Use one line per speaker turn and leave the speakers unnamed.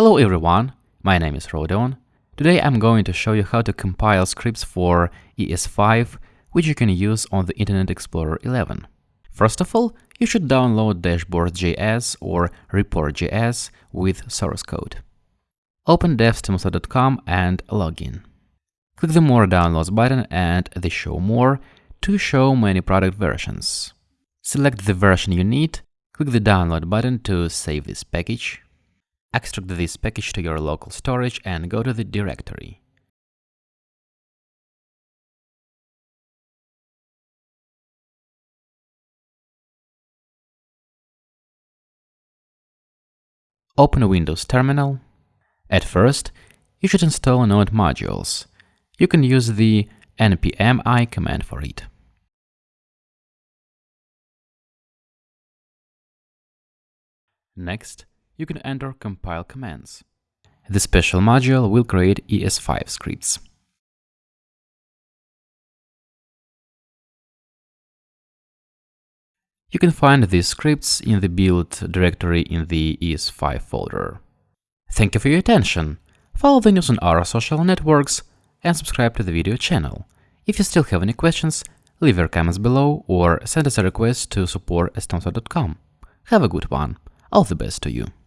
Hello everyone, my name is Rodon. Today I'm going to show you how to compile scripts for ES5, which you can use on the Internet Explorer 11. First of all, you should download dashboard.js or report.js with source code. Open devs.stimulsoft.com and log in. Click the More Downloads button and the Show More to show many product versions. Select the version you need, click the Download button to save this package. Extract this package to your local storage and go to the directory. Open a Windows terminal. At first, you should install Node modules. You can use the npm i command for it.
Next, you can enter compile commands.
The special module will create ES5 scripts.
You can find these scripts in the build directory in the ES5 folder. Thank you for your attention. Follow the news on our social networks and subscribe to the video channel. If you still have any questions, leave your comments below or send us a request to support.stimulsoft.com. Have a good one. All the
best to you.